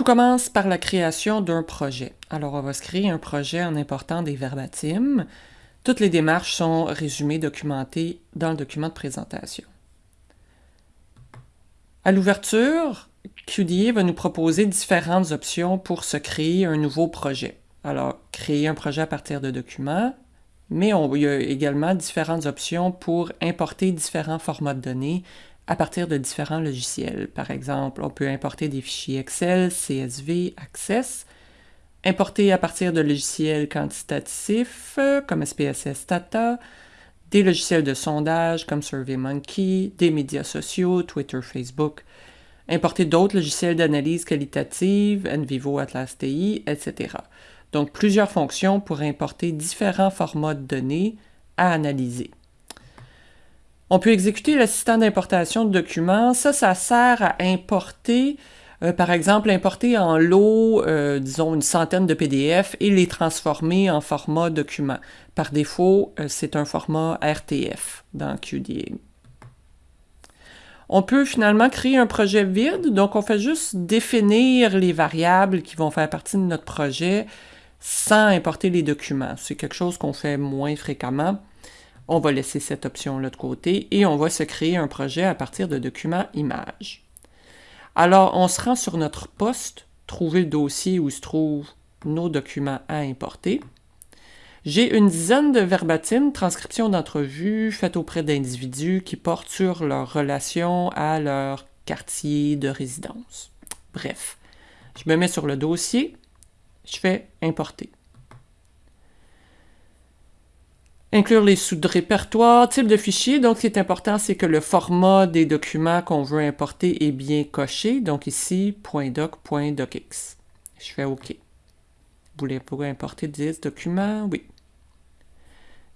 Tout commence par la création d'un projet. Alors, on va se créer un projet en important des verbatims. Toutes les démarches sont résumées, documentées dans le document de présentation. À l'ouverture, QDA va nous proposer différentes options pour se créer un nouveau projet. Alors, créer un projet à partir de documents, mais il y a également différentes options pour importer différents formats de données à partir de différents logiciels. Par exemple, on peut importer des fichiers Excel, CSV, Access, importer à partir de logiciels quantitatifs comme SPSS Data, des logiciels de sondage comme SurveyMonkey, des médias sociaux, Twitter, Facebook, importer d'autres logiciels d'analyse qualitative, NVivo, Atlas TI, etc. Donc, plusieurs fonctions pour importer différents formats de données à analyser. On peut exécuter l'assistant d'importation de documents. Ça, ça sert à importer, euh, par exemple, importer en lot, euh, disons, une centaine de PDF et les transformer en format document. Par défaut, euh, c'est un format RTF dans QDA. On peut finalement créer un projet vide, donc on fait juste définir les variables qui vont faire partie de notre projet sans importer les documents. C'est quelque chose qu'on fait moins fréquemment. On va laisser cette option-là de côté et on va se créer un projet à partir de documents images. Alors, on se rend sur notre poste, trouver le dossier où se trouvent nos documents à importer. J'ai une dizaine de verbatim, transcriptions d'entrevues faites auprès d'individus qui portent sur leur relation à leur quartier de résidence. Bref, je me mets sur le dossier, je fais importer. Inclure les sous-répertoires, type de fichier. Donc, ce qui est important, c'est que le format des documents qu'on veut importer est bien coché. Donc ici, .doc, .docx. Je fais OK. Vous voulez importer 10 documents? Oui.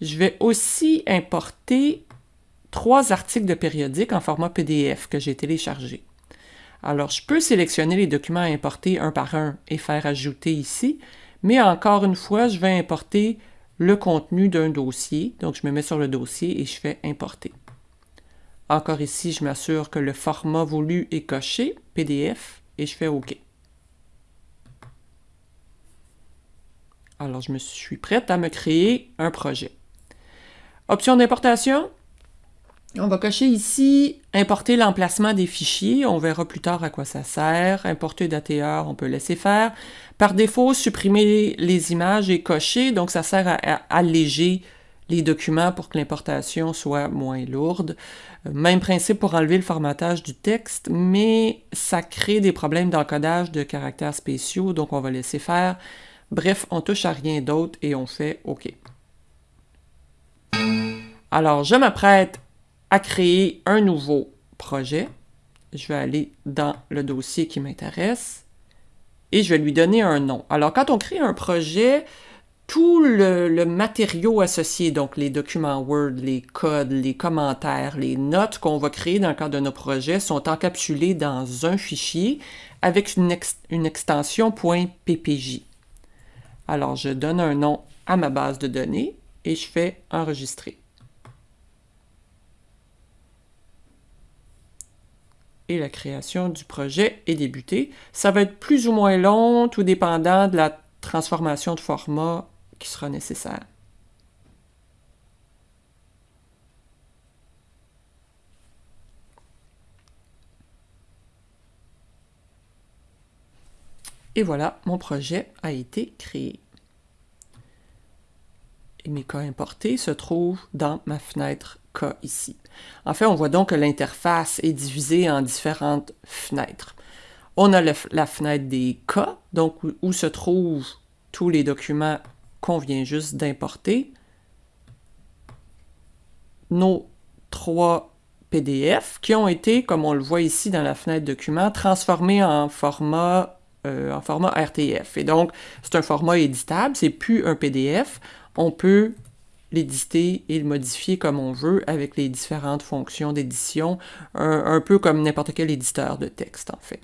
Je vais aussi importer trois articles de périodique en format PDF que j'ai téléchargé. Alors, je peux sélectionner les documents à importer un par un et faire ajouter ici, mais encore une fois, je vais importer le contenu d'un dossier. Donc, je me mets sur le dossier et je fais importer. Encore ici, je m'assure que le format voulu est coché, PDF, et je fais OK. Alors, je me suis prête à me créer un projet. Option d'importation? On va cocher ici « Importer l'emplacement des fichiers ». On verra plus tard à quoi ça sert. Importer d'ATR, on peut laisser faire. Par défaut, supprimer les images est coché, donc ça sert à, alléger les documents pour que l'importation soit moins lourde. Même principe pour enlever le formatage du texte, mais ça crée des problèmes d'encodage de caractères spéciaux, donc on va laisser faire. Bref, on touche à rien d'autre et on fait OK. Alors, je m'apprête à créer un nouveau projet. Je vais aller dans le dossier qui m'intéresse et je vais lui donner un nom. Alors, quand on crée un projet, tout le, matériau associé, donc les documents Word, les codes, les commentaires, les notes qu'on va créer dans le cadre de nos projets sont encapsulés dans un fichier avec une, une extension .ppj. Alors, je donne un nom à ma base de données et je fais enregistrer. La création du projet est débutée. Ça va être plus ou moins long, tout dépendant de la transformation de format qui sera nécessaire. Et voilà, mon projet a été créé. Et mes cas importés se trouvent dans ma fenêtre cas ici. En fait, on voit donc que l'interface est divisée en différentes fenêtres. On a la fenêtre des cas, donc où, se trouvent tous les documents qu'on vient juste d'importer. Nos trois PDF qui ont été, comme on le voit ici dans la fenêtre documents, transformés en format euh, en format RTF. Et donc, c'est un format éditable, c'est plus un PDF. On peut l'éditer et le modifier comme on veut avec les différentes fonctions d'édition, un, peu comme n'importe quel éditeur de texte en fait.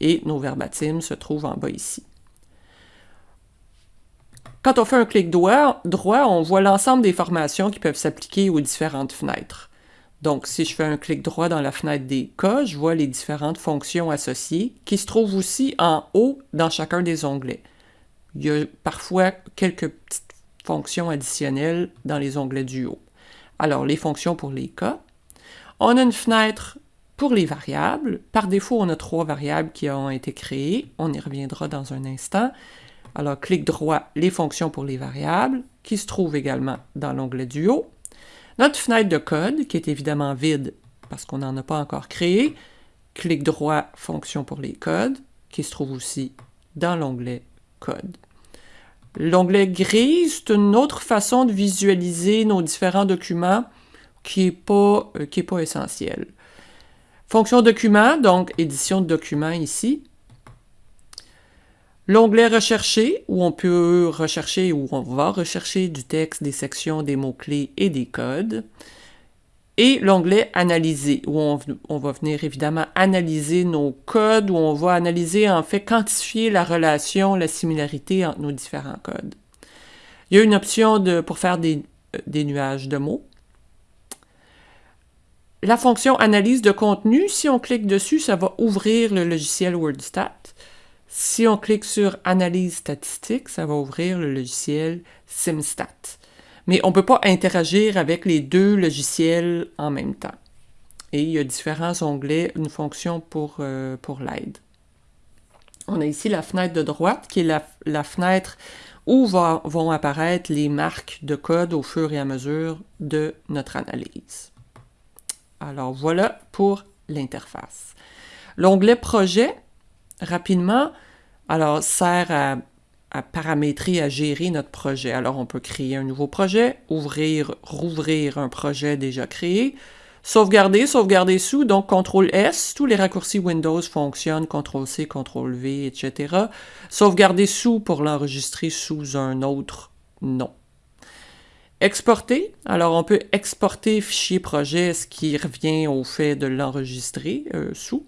Et nos verbatims se trouvent en bas ici. Quand on fait un clic droit, on voit l'ensemble des formations qui peuvent s'appliquer aux différentes fenêtres. Donc, si je fais un clic droit dans la fenêtre des cas, je vois les différentes fonctions associées qui se trouvent aussi en haut dans chacun des onglets. Il y a parfois quelques petites fonctions additionnelles dans les onglets du haut. Alors, les fonctions pour les cas. On a une fenêtre pour les variables. Par défaut, on a trois variables qui ont été créées. On y reviendra dans un instant. Alors, clic droit, les fonctions pour les variables, qui se trouvent également dans l'onglet du haut. Notre fenêtre de code, qui est évidemment vide parce qu'on n'en a pas encore créé. Clic droit, fonction pour les codes, qui se trouve aussi dans l'onglet code. L'onglet gris, c'est une autre façon de visualiser nos différents documents qui n'est pas, euh, pas essentielle. Fonction document, donc édition de document ici. L'onglet rechercher, où on peut rechercher, où on va rechercher du texte, des sections, des mots-clés et des codes. Et l'onglet analyser, où on, va venir évidemment analyser nos codes, où on va analyser, en fait, quantifier la relation, la similarité entre nos différents codes. Il y a une option pour faire euh, des nuages de mots. La fonction analyse de contenu, si on clique dessus, ça va ouvrir le logiciel WordStat. Si on clique sur Analyse statistique, ça va ouvrir le logiciel SimStat. Mais on ne peut pas interagir avec les deux logiciels en même temps. Et il y a différents onglets, une fonction pour, euh, l'aide. On a ici la fenêtre de droite qui est la fenêtre où vont apparaître les marques de code au fur et à mesure de notre analyse. Alors voilà pour l'interface. L'onglet Projet, rapidement, alors sert à, paramétrer, à gérer notre projet. Alors on peut créer un nouveau projet, ouvrir, rouvrir un projet déjà créé, sauvegarder, sauvegarder sous, donc CTRL S, tous les raccourcis Windows fonctionnent, CTRL C, CTRL V, etc. Sauvegarder sous pour l'enregistrer sous un autre nom. Exporter, alors on peut exporter fichier projet, ce qui revient au fait de l'enregistrer euh, sous.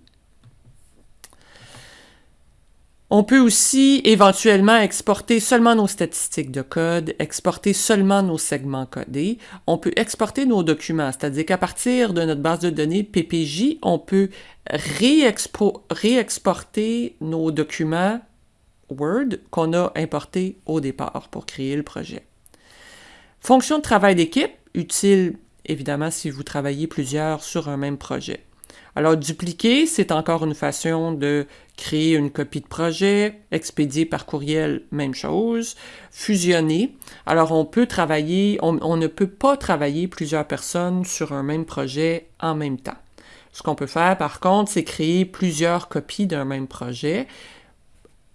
On peut aussi éventuellement exporter seulement nos statistiques de code, exporter seulement nos segments codés. On peut exporter nos documents, c'est-à-dire qu'à partir de notre base de données PPJ, on peut réexporter nos documents Word qu'on a importés au départ pour créer le projet. Fonction de travail d'équipe, utile évidemment si vous travaillez plusieurs sur un même projet. Alors, dupliquer, c'est encore une façon de créer une copie de projet, expédier par courriel, même chose. Fusionner, alors on peut travailler, on, ne peut pas travailler plusieurs personnes sur un même projet en même temps. Ce qu'on peut faire, par contre, c'est créer plusieurs copies d'un même projet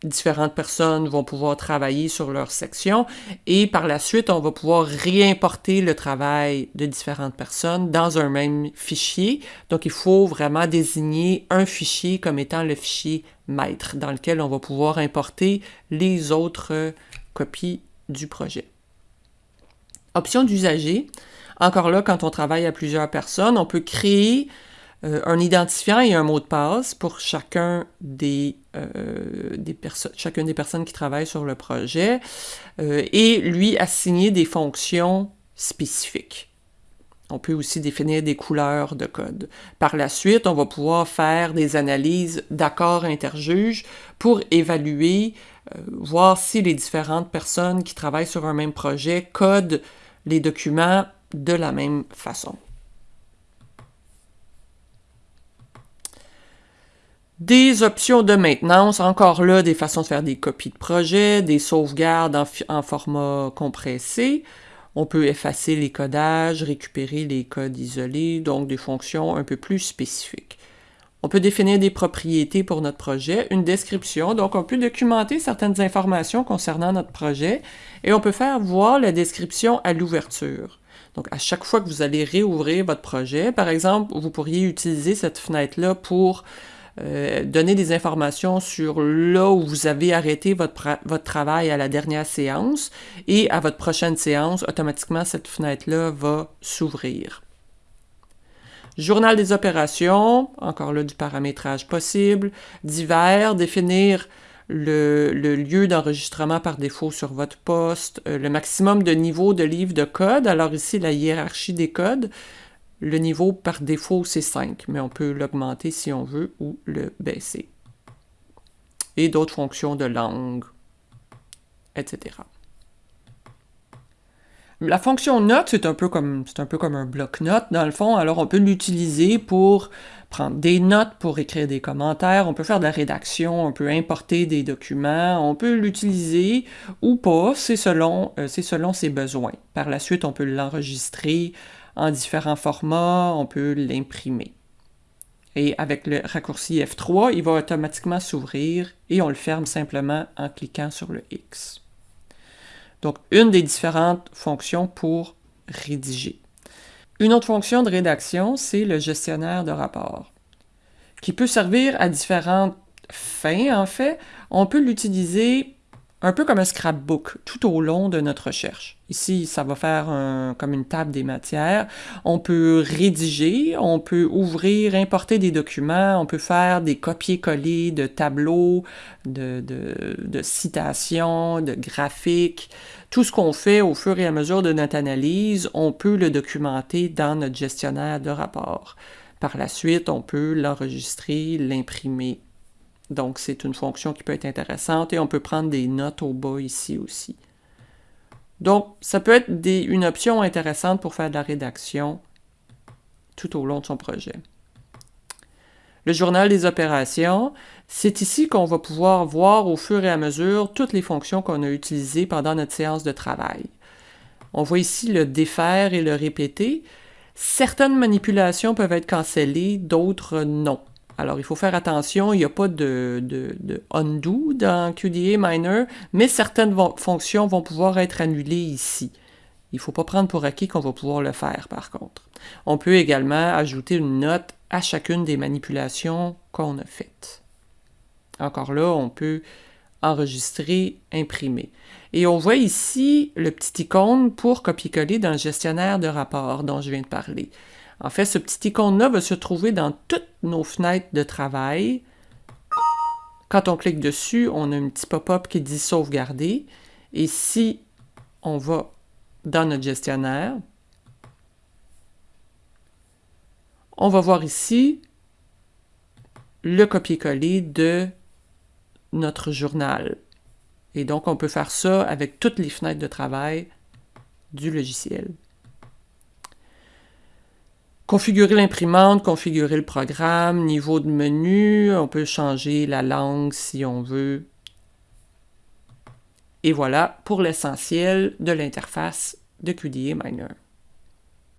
différentes personnes vont pouvoir travailler sur leur section et par la suite, on va pouvoir réimporter le travail de différentes personnes dans un même fichier. Donc, il faut vraiment désigner un fichier comme étant le fichier maître dans lequel on va pouvoir importer les autres copies du projet. Option d'usager. Encore là, quand on travaille à plusieurs personnes, on peut créer euh, un identifiant et un mot de passe pour euh, chacune des personnes qui travaillent sur le projet euh, et lui assigner des fonctions spécifiques. On peut aussi définir des couleurs de code. Par la suite, on va pouvoir faire des analyses d'accords interjuges pour évaluer, voir si les différentes personnes qui travaillent sur un même projet codent les documents de la même façon. Des options de maintenance, encore là, des façons de faire des copies de projet, des sauvegardes en, format compressé. On peut effacer les codages, récupérer les codes isolés, donc des fonctions un peu plus spécifiques. On peut définir des propriétés pour notre projet, une description, donc on peut documenter certaines informations concernant notre projet et on peut faire voir la description à l'ouverture. Donc, à chaque fois que vous allez réouvrir votre projet, par exemple, vous pourriez utiliser cette fenêtre-là pour euh, donner des informations sur là où vous avez arrêté votre, travail à la dernière séance et à votre prochaine séance, automatiquement, cette fenêtre-là va s'ouvrir. Journal des opérations, encore là du paramétrage possible. Divers, définir le, le lieu d'enregistrement par défaut sur votre poste, euh, le maximum de niveau de livres de code. Alors ici, la hiérarchie des codes Le niveau par défaut, c'est 5, mais on peut l'augmenter si on veut ou le baisser. Et d'autres fonctions de langue, etc. La fonction note, c'est un peu comme un bloc-notes dans le fond. Alors on peut l'utiliser pour prendre des notes, pour écrire des commentaires, on peut faire de la rédaction, on peut importer des documents, on peut l'utiliser ou pas, c'est selon, euh, selon ses besoins. Par la suite, on peut l'enregistrer en différents formats, on peut l'imprimer. Et avec le raccourci F3, il va automatiquement s'ouvrir et on le ferme simplement en cliquant sur le X. Donc, une des différentes fonctions pour rédiger. Une autre fonction de rédaction, c'est le gestionnaire de rapport, qui peut servir à différentes fins, en fait. On peut l'utiliser un peu comme un scrapbook tout au long de notre recherche. Ici, ça va faire comme une table des matières. On peut rédiger, on peut ouvrir, importer des documents, on peut faire des copier-coller de tableaux, de, de citations, de graphiques. Tout ce qu'on fait au fur et à mesure de notre analyse, on peut le documenter dans notre gestionnaire de rapport. Par la suite, on peut l'enregistrer, l'imprimer donc, c'est une fonction qui peut être intéressante et on peut prendre des notes au bas ici aussi. Donc, ça peut être une option intéressante pour faire de la rédaction tout au long de son projet. Le journal des opérations, c'est ici qu'on va pouvoir voir au fur et à mesure toutes les fonctions qu'on a utilisées pendant notre séance de travail. On voit ici le défaire et le répéter. Certaines manipulations peuvent être cancellées, d'autres non. Alors, il faut faire attention, il n'y a pas de, undo dans QDA Miner, mais certaines fonctions vont pouvoir être annulées ici. Il ne faut pas prendre pour acquis qu'on va pouvoir le faire, par contre. On peut également ajouter une note à chacune des manipulations qu'on a faites. Encore là, on peut enregistrer, imprimer. Et on voit ici le petit icône pour copier-coller dans le gestionnaire de rapport dont je viens de parler. En fait, ce petit icône-là va se trouver dans toutes nos fenêtres de travail. Quand on clique dessus, on a un petit pop-up qui dit sauvegarder. Et si on va dans notre gestionnaire, on va voir ici le copier-coller de notre journal. Et donc, on peut faire ça avec toutes les fenêtres de travail du logiciel. Configurer l'imprimante, configurer le programme, niveau de menu, on peut changer la langue si on veut. Et voilà pour l'essentiel de l'interface de QDA Miner.